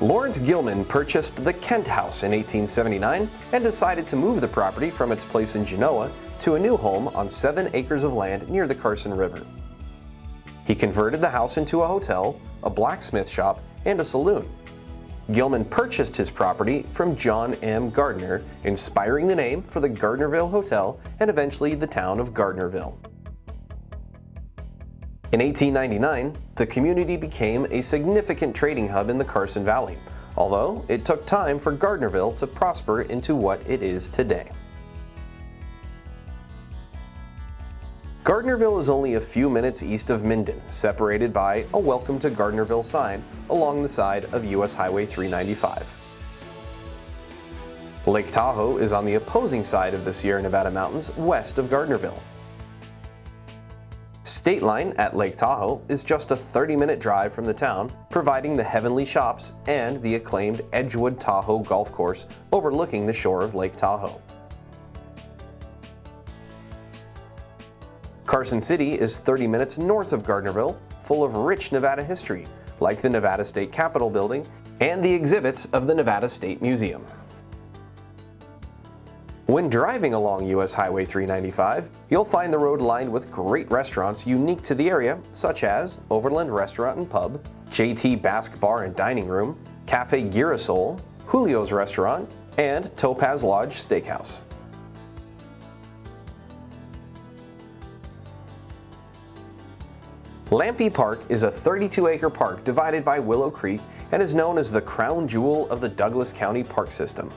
Lawrence Gilman purchased the Kent House in 1879 and decided to move the property from its place in Genoa to a new home on seven acres of land near the Carson River. He converted the house into a hotel, a blacksmith shop, and a saloon. Gilman purchased his property from John M. Gardner, inspiring the name for the Gardnerville Hotel and eventually the town of Gardnerville. In 1899, the community became a significant trading hub in the Carson Valley, although it took time for Gardnerville to prosper into what it is today. Gardnerville is only a few minutes east of Minden, separated by a Welcome to Gardnerville sign along the side of US Highway 395. Lake Tahoe is on the opposing side of the Sierra Nevada mountains west of Gardnerville. Stateline at Lake Tahoe is just a 30-minute drive from the town, providing the Heavenly Shops and the acclaimed Edgewood Tahoe Golf Course overlooking the shore of Lake Tahoe. Carson City is 30 minutes north of Gardnerville, full of rich Nevada history, like the Nevada State Capitol Building and the exhibits of the Nevada State Museum. When driving along US Highway 395, you'll find the road lined with great restaurants unique to the area, such as Overland Restaurant and Pub, JT Basque Bar and Dining Room, Cafe Girasol, Julio's Restaurant, and Topaz Lodge Steakhouse. Lampe Park is a 32-acre park divided by Willow Creek and is known as the crown jewel of the Douglas County Park System.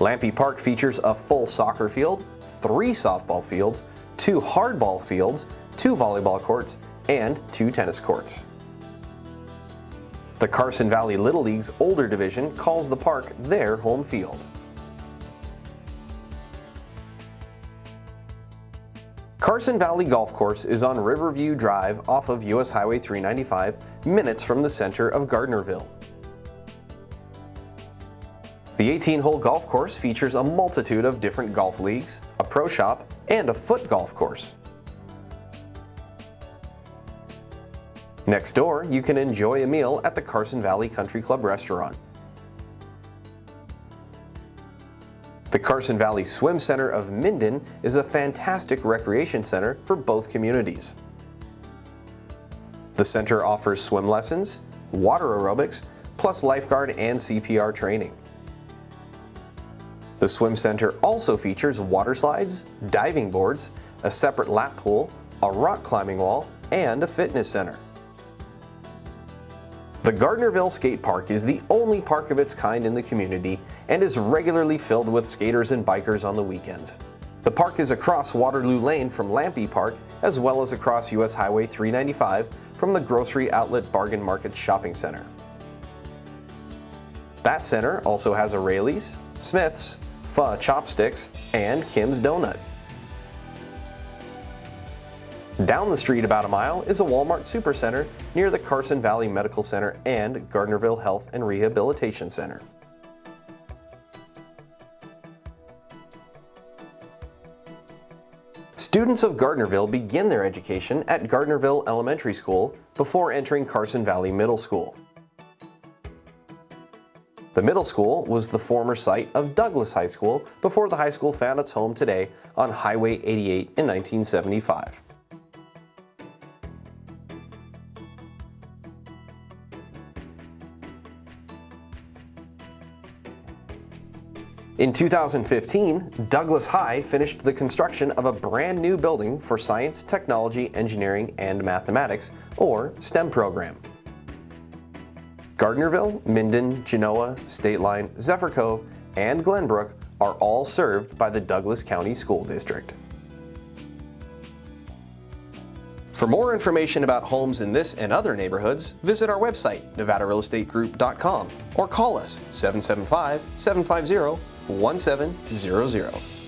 Lampe Park features a full soccer field, three softball fields, two hardball fields, two volleyball courts, and two tennis courts. The Carson Valley Little League's older division calls the park their home field. Carson Valley Golf Course is on Riverview Drive off of US Highway 395, minutes from the center of Gardnerville. The 18-hole golf course features a multitude of different golf leagues, a pro shop, and a foot golf course. Next door, you can enjoy a meal at the Carson Valley Country Club restaurant. The Carson Valley Swim Center of Minden is a fantastic recreation center for both communities. The center offers swim lessons, water aerobics, plus lifeguard and CPR training. The swim center also features water slides, diving boards, a separate lap pool, a rock climbing wall, and a fitness center. The Gardnerville Skate Park is the only park of its kind in the community and is regularly filled with skaters and bikers on the weekends. The park is across Waterloo Lane from Lampe Park as well as across US Highway 395 from the Grocery Outlet Bargain Market Shopping Center. That center also has a Raley's, Smith's, Pho Chopsticks, and Kim's Donut. Down the street about a mile is a Walmart Supercenter near the Carson Valley Medical Center and Gardnerville Health and Rehabilitation Center. Students of Gardnerville begin their education at Gardnerville Elementary School before entering Carson Valley Middle School. The middle school was the former site of Douglas High School before the high school found its home today on Highway 88 in 1975. In 2015, Douglas High finished the construction of a brand new building for Science, Technology, Engineering, and Mathematics, or STEM program. Gardnerville, Minden, Genoa, Stateline, Zephyr Cove, and Glenbrook are all served by the Douglas County School District. For more information about homes in this and other neighborhoods, visit our website, nevadarealestategroup.com, or call us 775-750-1700.